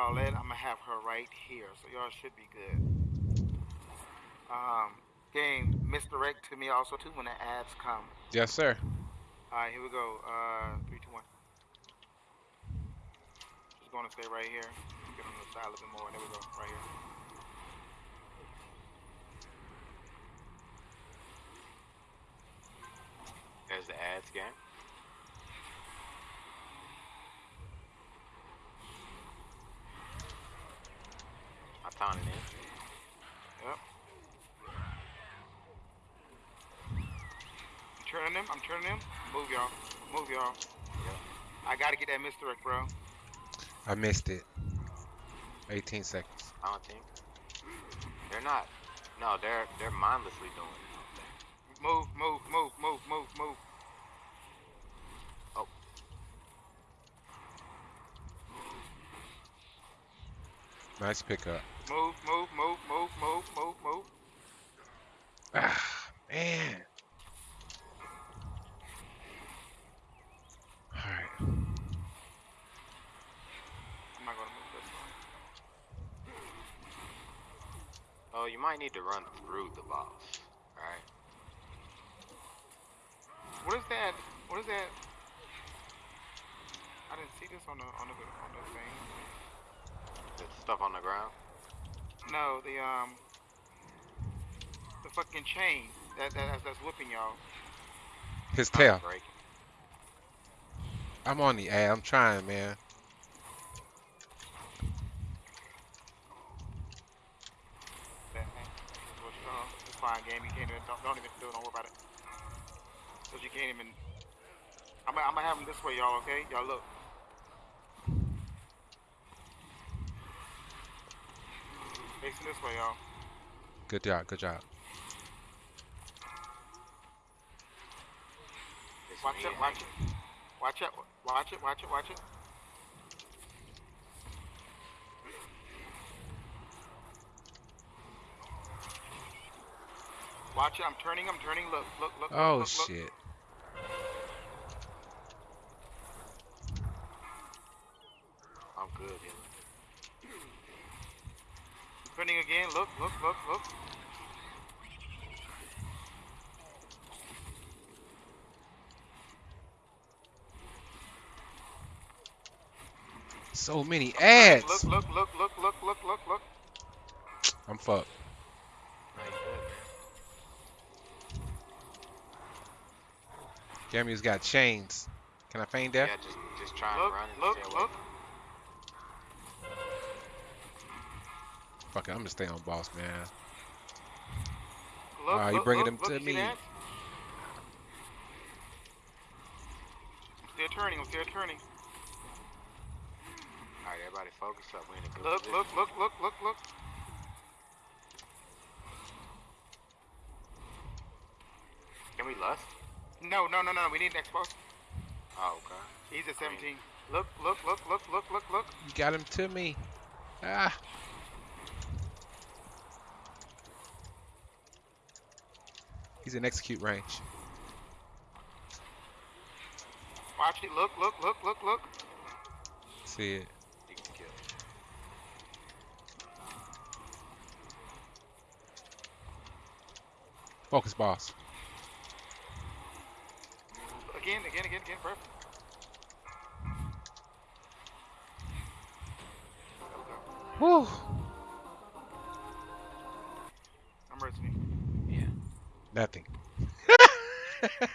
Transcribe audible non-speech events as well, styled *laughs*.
outlet. I'm gonna have her right here, so y'all should be good. Um, game misdirect to me also too when the ads come. Yes, sir. All right, here we go. Uh, three, two, one. Just gonna stay right here. Get on the side a little bit more. There we go, right here. There's the ads game. I found it in. Yep. I'm turning them. I'm turning them. Move y'all. Move y'all. Yep. I gotta get that misdirect, bro. I missed it. 18 seconds. I don't think. They're not. No, they're they're mindlessly doing it. Move, move, move, move, move, move. Oh. Nice pickup. Move, move, move, move, move, move, move. Ah, man. Alright. I'm not gonna move this one. Oh, you might need to run through the boss. Alright. What is that? What is that? I didn't see this on the on the on the thing. The stuff on the ground. No, the um, the fucking chain that, that that's, that's whipping y'all. His tail. I'm on the ad. I'm trying, man. That thing. That's what It's fine, game. You can't even don't, don't even do it. Don't worry about it. Cause you can't even. I'm gonna- I'm gonna have them this way, y'all. Okay, y'all look. Facing this way, y'all. Good job. Good job. It's Watch it, watch it. Watch it, watch it, watch it, watch it. Watch it, I'm turning, I'm turning, look, look, look, look, Oh, look, look. shit. I'm good. Yeah. Turning again, look, look, look, look. So many ads. Look, look, look, look, look, look, look, look. I'm fucked. No, you good, man. Gammy's got chains. Can I feign death? Yeah, just just try and Look, run and look, stay away. look. Fuck it. I'm gonna stay on boss, man. Look, Ah, you bringing look, them look, to me. that? I'm still turning, I'm still turning. Alright, everybody focus up. We in a good Look, position. look, look, look, look, look. Can we lust? No, no, no, no, we need an expo. Oh, okay. He's at I mean- 17. Look, look, look, look, look, look, look. You got him to me. Ah. He's in execute range. Watch it, look, look, look, look, look. See it. You can kill. Focus, boss. Again, again, again, again, perfect. Whew. I'm listening. Nothing. *laughs*